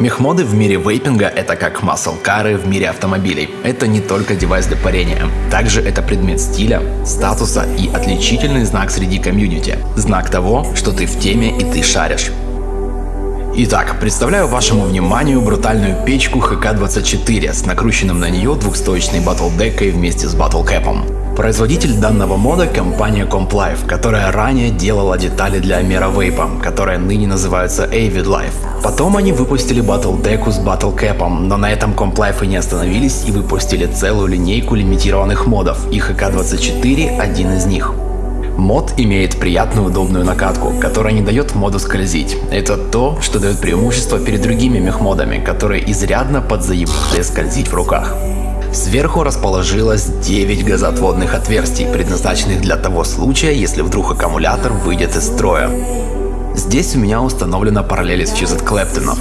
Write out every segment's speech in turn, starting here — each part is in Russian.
Мехмоды в мире вейпинга – это как маслкары в мире автомобилей. Это не только девайс для парения. Также это предмет стиля, статуса и отличительный знак среди комьюнити. Знак того, что ты в теме и ты шаришь. Итак, представляю вашему вниманию брутальную печку ХК-24 с накрученным на нее двухстоечной батлдекой вместе с батлкэпом. Производитель данного мода компания Complife, которая ранее делала детали для Mera Vape, которые ныне называются Avid Life. Потом они выпустили Battle Deck с Battle Cap, но на этом Complife и не остановились и выпустили целую линейку лимитированных модов, и ХК-24 один из них. Мод имеет приятную удобную накатку, которая не дает моду скользить. Это то, что дает преимущество перед другими мехмодами, которые изрядно подзаебали скользить в руках. Сверху расположилось 9 газоотводных отверстий, предназначенных для того случая, если вдруг аккумулятор выйдет из строя. Здесь у меня установлена параллель с Fused Клэптонов,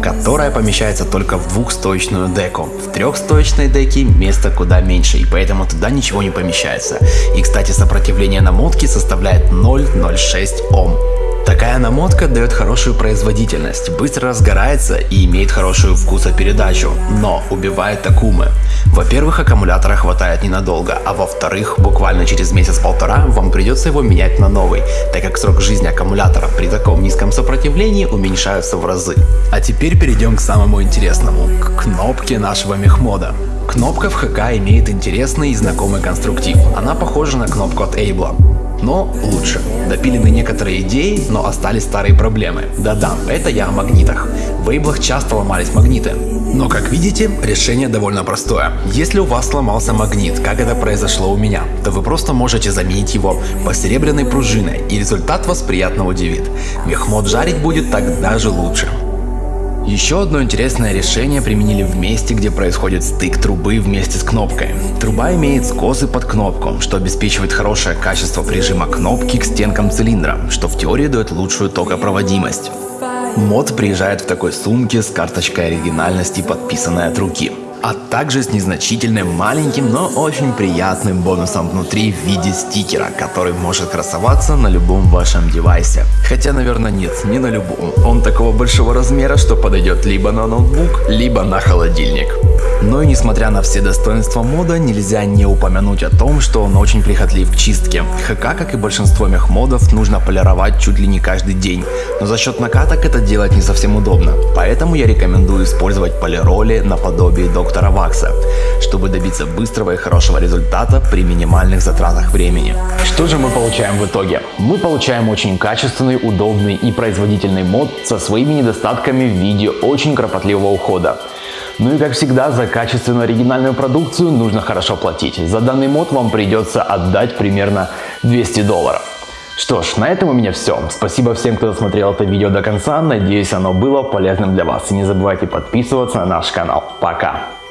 которая помещается только в двухстоечную деку. В трехстоечной деке места куда меньше, и поэтому туда ничего не помещается. И кстати, сопротивление намотки составляет 0,06 Ом. Такая намотка дает хорошую производительность, быстро разгорается и имеет хорошую вкусопередачу, но убивает такумы. Во-первых, аккумулятора хватает ненадолго, а во-вторых, буквально через месяц-полтора вам придется его менять на новый, так как срок жизни аккумулятора при таком низком сопротивлении уменьшается в разы. А теперь перейдем к самому интересному, к кнопке нашего мехмода. Кнопка в ХК имеет интересный и знакомый конструктив. Она похожа на кнопку от Эйбла но лучше. Допилены некоторые идеи, но остались старые проблемы. Да-да, это я о магнитах. В вейблах часто ломались магниты. Но как видите, решение довольно простое. Если у вас сломался магнит, как это произошло у меня, то вы просто можете заменить его по серебряной пружиной и результат вас приятно удивит. Мехмод жарить будет тогда же лучше. Еще одно интересное решение применили в месте, где происходит стык трубы вместе с кнопкой. Труба имеет скосы под кнопку, что обеспечивает хорошее качество прижима кнопки к стенкам цилиндра, что в теории дает лучшую токопроводимость. Мод приезжает в такой сумке с карточкой оригинальности, подписанной от руки а также с незначительным маленьким, но очень приятным бонусом внутри в виде стикера, который может красоваться на любом вашем девайсе. Хотя, наверное, нет, не на любом. Он такого большого размера, что подойдет либо на ноутбук, либо на холодильник. Но и несмотря на все достоинства мода, нельзя не упомянуть о том, что он очень прихотлив к чистке. ХК, как и большинство мехмодов, нужно полировать чуть ли не каждый день, но за счет накаток это делать не совсем удобно. Поэтому я рекомендую использовать полироли наподобие доктора Вакса, чтобы добиться быстрого и хорошего результата при минимальных затратах времени. Что же мы получаем в итоге? Мы получаем очень качественный, удобный и производительный мод со своими недостатками в виде очень кропотливого ухода. Ну и как всегда, за качественную оригинальную продукцию нужно хорошо платить. За данный мод вам придется отдать примерно 200 долларов. Что ж, на этом у меня все. Спасибо всем, кто досмотрел это видео до конца. Надеюсь, оно было полезным для вас. И не забывайте подписываться на наш канал. Пока!